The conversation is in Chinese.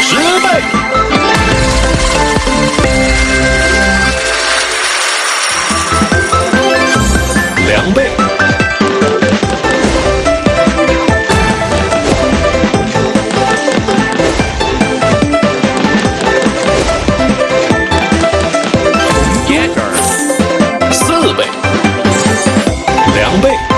十倍，两倍，耶儿，四倍，两倍。